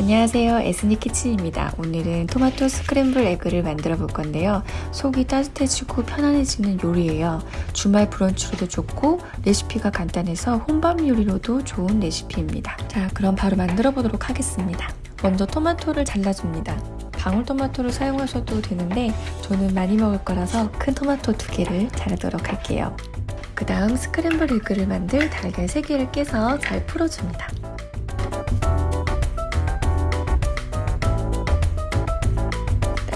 안녕하세요. 에스니 키친입니다. 오늘은 토마토 스크램블 에그를 만들어 볼 건데요. 속이 따뜻해지고 편안해지는 요리예요. 주말 브런치로도 좋고 레시피가 간단해서 혼밥 요리로도 좋은 레시피입니다. 자 그럼 바로 만들어 보도록 하겠습니다. 먼저 토마토를 잘라줍니다. 방울토마토를 사용하셔도 되는데 저는 많이 먹을 거라서 큰 토마토 두 개를 자르도록 할게요. 그 다음 스크램블 에그를 만들 달걀 3개를 깨서 잘 풀어줍니다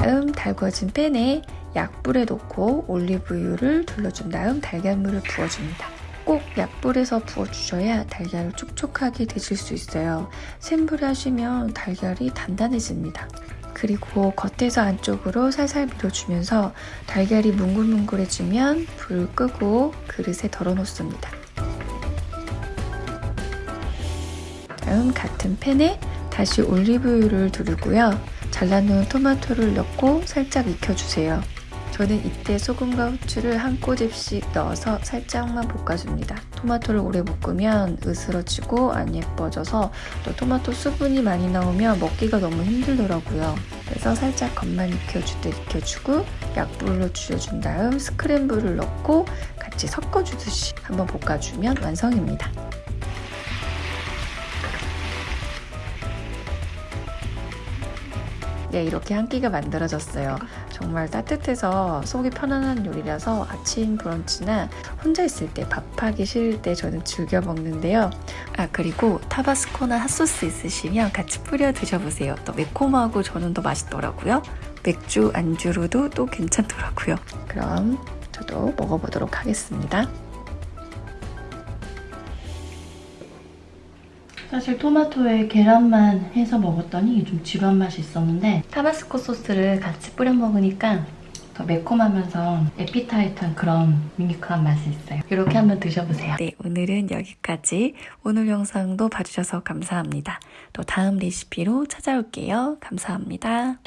다음 달궈진 팬에 약불에 넣고 올리브유를 둘러준 다음 달걀물을 부어줍니다. 꼭 약불에서 부어주셔야 달걀을 촉촉하게 드실 수 있어요. 센 불에 하시면 달걀이 단단해집니다. 그리고 겉에서 안쪽으로 살살 밀어주면서 달걀이 뭉글뭉글해지면 불 끄고 그릇에 덜어 놓습니다. 다음 같은 팬에 다시 올리브유를 두르고요. 잘라놓은 토마토를 넣고 살짝 익혀주세요. 저는 이때 소금과 후추를 한 꼬집씩 넣어서 살짝만 볶아줍니다. 토마토를 오래 볶으면 으스러지고 안 예뻐져서 또 토마토 수분이 많이 나오면 먹기가 너무 힘들더라고요. 그래서 살짝 겉만 익혀주듯 익혀주고 약불로 줄여준 다음 스크램블을 넣고 같이 섞어주듯이 한번 볶아주면 완성입니다. 네, 이렇게 한 끼가 만들어졌어요. 정말 따뜻해서 속이 편안한 요리라서 아침 브런치나 혼자 있을 때 밥하기 싫을 때 저는 즐겨 먹는데요. 아 그리고 타바스코나 핫소스 있으시면 같이 뿌려 드셔보세요. 또 매콤하고 저는 더 맛있더라고요. 맥주 안주로도 또 괜찮더라고요. 그럼 저도 먹어보도록 하겠습니다. 사실 토마토에 계란만 해서 먹었더니 좀 지루한 맛이 있었는데 타바스코 소스를 같이 뿌려 먹으니까 더 매콤하면서 에피타이트한 그런 밍크한 맛이 있어요. 이렇게 한번 드셔보세요. 네, 오늘은 여기까지. 오늘 영상도 봐주셔서 감사합니다. 또 다음 레시피로 찾아올게요. 감사합니다.